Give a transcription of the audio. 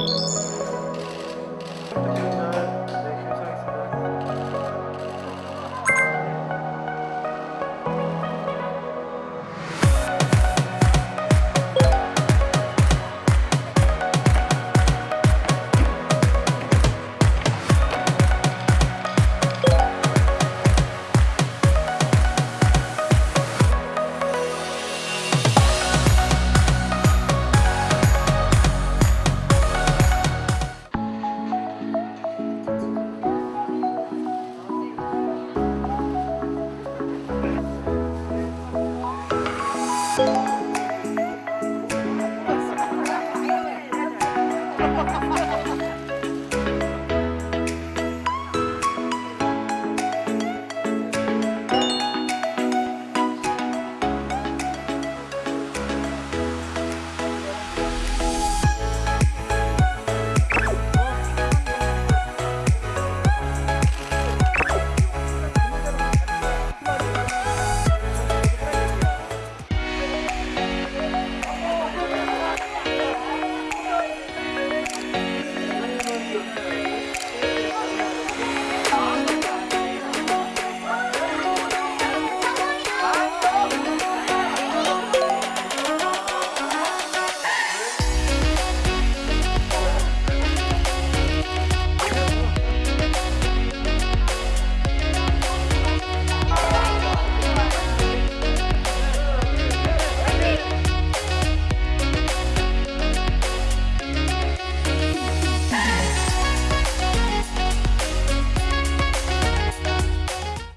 Música 哈哈哈